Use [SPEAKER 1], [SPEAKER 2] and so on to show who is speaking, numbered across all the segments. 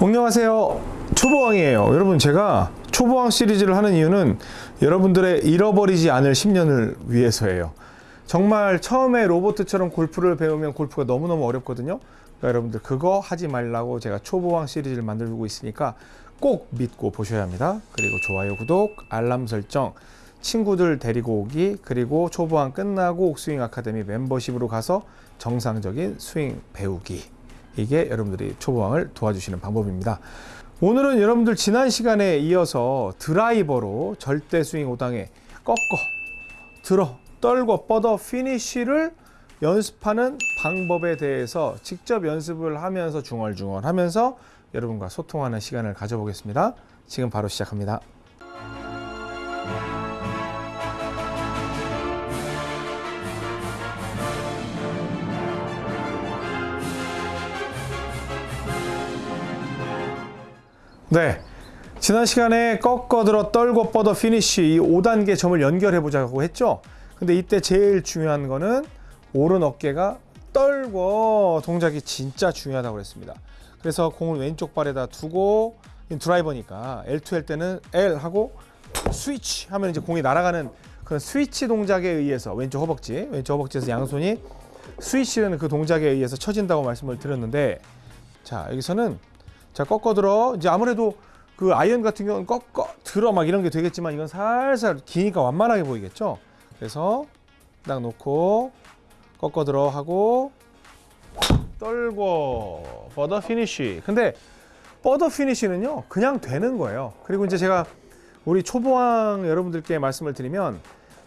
[SPEAKER 1] 안녕하세요. 초보왕이에요. 여러분 제가 초보왕 시리즈를 하는 이유는 여러분들의 잃어버리지 않을 10년을 위해서예요. 정말 처음에 로봇처럼 골프를 배우면 골프가 너무너무 어렵거든요. 그러니까 여러분들 그거 하지 말라고 제가 초보왕 시리즈를 만들고 있으니까 꼭 믿고 보셔야 합니다. 그리고 좋아요 구독 알람 설정 친구들 데리고 오기 그리고 초보왕 끝나고 옥스윙 아카데미 멤버십으로 가서 정상적인 스윙 배우기 이게 여러분들이 초보왕을 도와주시는 방법입니다. 오늘은 여러분들 지난 시간에 이어서 드라이버로 절대 스윙 5당에 꺾어, 들어, 떨고 뻗어 피니쉬를 연습하는 방법에 대해서 직접 연습을 하면서 중얼중얼 하면서 여러분과 소통하는 시간을 가져보겠습니다. 지금 바로 시작합니다. 네. 지난 시간에 꺾어 들어 떨궈 뻗어 피니시 이 5단계 점을 연결해 보자고 했죠. 근데 이때 제일 중요한 거는 오른 어깨가 떨궈 동작이 진짜 중요하다고 그랬습니다. 그래서 공을 왼쪽 발에다 두고 드라이버니까 L2 할 때는 L 하고 스위치 하면 이제 공이 날아가는 그런 스위치 동작에 의해서 왼쪽 허벅지, 왼쪽 허벅지에서 양손이 스위치라는 그 동작에 의해서 쳐진다고 말씀을 드렸는데 자, 여기서는 자 꺾어 들어. 이제 아무래도 그 아이언 같은 경우는 꺾어 들어 막 이런 게 되겠지만 이건 살살 기니까 완만하게 보이겠죠? 그래서 딱 놓고 꺾어 들어 하고 떨궈 뻗어 피니쉬 근데 뻗어 피니쉬는요 그냥 되는 거예요. 그리고 이제 제가 우리 초보왕 여러분들께 말씀을 드리면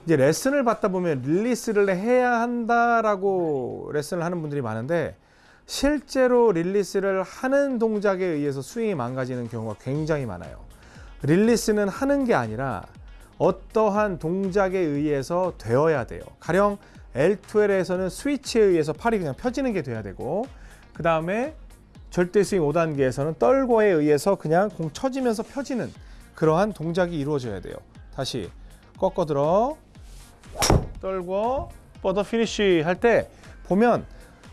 [SPEAKER 1] 이제 레슨을 받다 보면 릴리스를 해야 한다라고 레슨을 하는 분들이 많은데 실제로 릴리스를 하는 동작에 의해서 스윙이 망가지는 경우가 굉장히 많아요. 릴리스는 하는 게 아니라 어떠한 동작에 의해서 되어야 돼요. 가령 L2L에서는 스위치에 의해서 팔이 그냥 펴지는 게 돼야 되고 그 다음에 절대 스윙 5단계에서는 떨고에 의해서 그냥 공 쳐지면서 펴지는 그러한 동작이 이루어져야 돼요. 다시 꺾어 들어 떨궈 뻗어 피니쉬 할 때 보면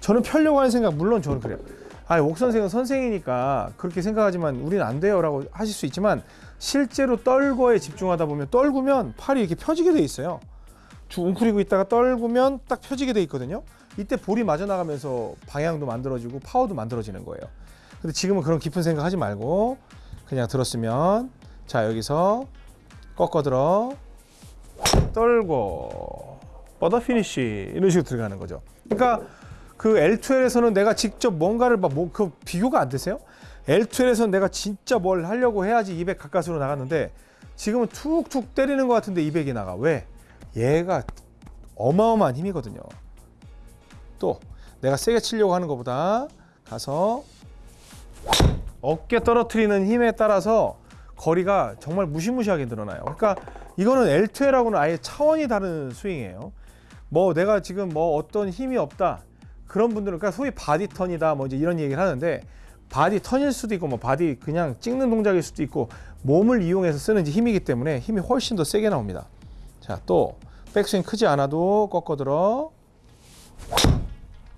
[SPEAKER 1] 저는 펴려고 하는 생각 물론 저는 그래요. 아, 옥 선생은 선생이니까 그렇게 생각하지만 우리는 안 돼요 라고 하실 수 있지만 실제로 떨궈에 집중하다 보면 떨구면 팔이 이렇게 펴지게 돼 있어요. 쭉 웅크리고 있다가 떨구면 딱 펴지게 돼 있거든요. 이때 볼이 맞아 나가면서 방향도 만들어지고 파워도 만들어지는 거예요. 근데 지금은 그런 깊은 생각 하지 말고 그냥 들었으면 자 여기서 꺾어 들어 떨궈 뻗어 피니쉬 이런 식으로 들어가는 거죠. 그러니까 그 L2L에서는 내가 직접 뭔가를 막그 비교가 안 되세요? L2L에서는 내가 진짜 뭘 하려고 해야지 200 가까스로 나갔는데 지금은 툭툭 때리는 것 같은데 200이 나가. 왜? 얘가 어마어마한 힘이거든요. 또 내가 세게 치려고 하는 것보다 가서 어깨 떨어뜨리는 힘에 따라서 거리가 정말 무시무시하게 늘어나요. 그러니까 이거는 L2L하고는 아예 차원이 다른 스윙이에요. 뭐 내가 지금 뭐 어떤 힘이 없다. 그런 분들은 그러니까 소위 body turn이다 뭐 이제 이런 얘기를 하는데 body turn일 수도 있고 뭐 body 그냥 찍는 동작일 수도 있고 몸을 이용해서 쓰는 힘이기 때문에 힘이 훨씬 더 세게 나옵니다. 자, 또 백스윙 크지 않아도 꺾어 들어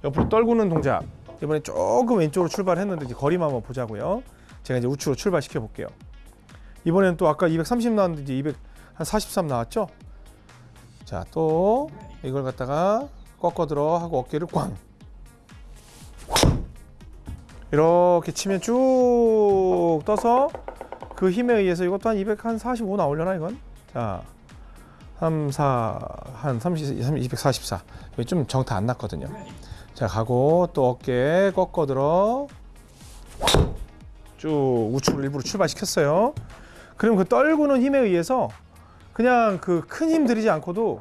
[SPEAKER 1] 옆으로 떨구는 동작. 이번에 조금 왼쪽으로 출발했는데 이제 거리만 한번 보자고요. 제가 이제 우측으로 출발시켜 볼게요. 이번에는 또 아까 230 나왔는데 이제 200한43 나왔죠? 자, 또 이걸 갖다가 꺾어 들어 하고 어깨를 꽝 이렇게 치면 쭉 떠서 그 힘에 의해서 이것도 한 245 나오려나 이건? 자, 3, 4, 한 30, 30 244. 여기 좀 정타 안 났거든요. 자, 가고 또 어깨 꺾어 들어 쭉 우측으로 일부러 출발시켰어요. 그럼 그 떨구는 힘에 의해서 그냥 그 큰 힘 들이지 않고도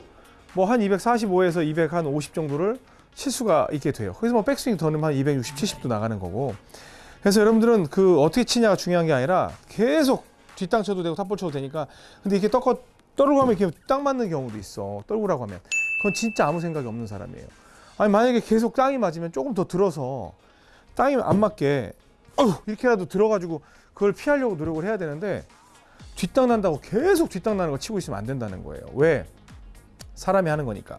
[SPEAKER 1] 뭐 한 245에서 250 정도를 칠 수가 있게 돼요. 그래서 뭐 백스윙 더 넣으면 한 260, 70도 나가는 거고. 그래서 여러분들은 그 어떻게 치냐가 중요한 게 아니라 계속 뒷땅 쳐도 되고 탑볼 쳐도 되니까 근데 이렇게 떡어 떨고 하면 이렇게 딱 맞는 경우도 있어. 떨구라고 하면. 그건 진짜 아무 생각이 없는 사람이에요. 아니 만약에 계속 땅이 맞으면 조금 더 들어서 땅이 안 맞게 어휴 이렇게라도 들어가지고 그걸 피하려고 노력을 해야 되는데 뒷땅 난다고 계속 뒷땅 나는 거 치고 있으면 안 된다는 거예요. 왜? 사람이 하는 거니까.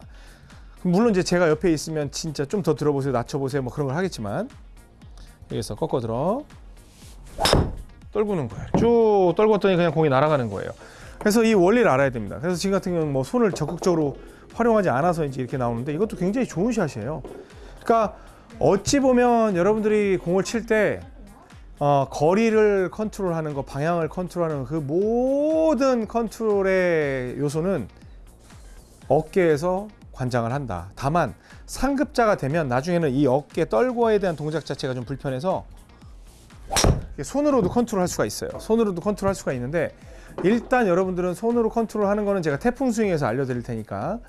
[SPEAKER 1] 물론 이제 제가 옆에 있으면 진짜 좀 더 들어보세요, 낮춰보세요, 뭐 그런 걸 하겠지만 여기서 꺾어 들어 떨구는 거예요. 쭉 떨궜더니 그냥 공이 날아가는 거예요. 그래서 이 원리를 알아야 됩니다. 그래서 지금 같은 경우는 뭐 손을 적극적으로 활용하지 않아서 이제 이렇게 나오는데 이것도 굉장히 좋은 샷이에요. 그러니까 어찌 보면 여러분들이 공을 칠때 어, 거리를 컨트롤하는 거, 방향을 컨트롤하는 그 모든 컨트롤의 요소는 어깨에서 관장을 한다. 다만 상급자가 되면 나중에는 이 어깨 떨고에 대한 동작 자체가 좀 불편해서 손으로도 컨트롤할 수가 있어요. 손으로도 컨트롤할 수가 있는데 일단 여러분들은 손으로 컨트롤하는 거는 제가 태풍 스윙에서 알려드릴 테니까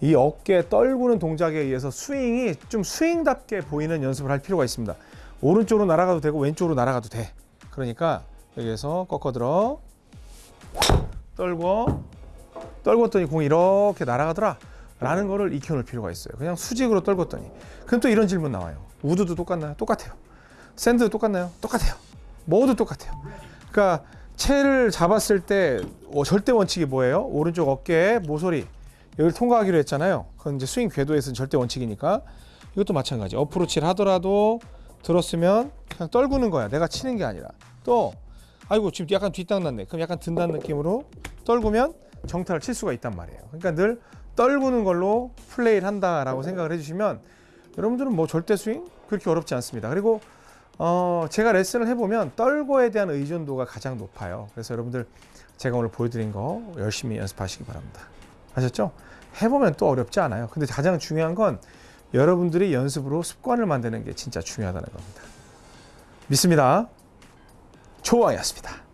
[SPEAKER 1] 이 어깨 떨구는 동작에 의해서 스윙이 좀 스윙답게 보이는 연습을 할 필요가 있습니다. 오른쪽으로 날아가도 되고 왼쪽으로 날아가도 돼. 그러니까 여기에서 꺾어 들어 떨고 떨궜더니 공이 이렇게 날아가더라 라는 거를 익혀놓을 필요가 있어요. 그냥 수직으로 떨궜더니 그럼 또 이런 질문 나와요. 우드도 똑같나요? 똑같아요. 샌드도 똑같나요? 똑같아요. 모두 똑같아요. 그러니까 채를 잡았을 때 어, 절대 원칙이 뭐예요? 오른쪽 어깨에 모서리 여기를 통과하기로 했잖아요. 그건 이제 스윙 궤도에서는 절대 원칙이니까 이것도 마찬가지. 어프로치를 하더라도 들었으면 그냥 떨구는 거야. 내가 치는 게 아니라 또 아이고 지금 약간 뒷땅 났네. 그럼 약간 든다는 느낌으로 떨구면 정타를 칠 수가 있단 말이에요. 그러니까 늘 떨구는 걸로 플레이를 한다라고 생각을 해주시면 여러분들은 뭐 절대 스윙 그렇게 어렵지 않습니다. 그리고 어, 제가 레슨을 해보면 떨고에 대한 의존도가 가장 높아요. 그래서 여러분들 제가 오늘 보여드린 거 열심히 연습하시기 바랍니다. 아셨죠? 해보면 또 어렵지 않아요. 근데 가장 중요한 건 여러분들이 연습으로 습관을 만드는 게 진짜 중요하다는 겁니다. 믿습니다. 조왕이었습니다.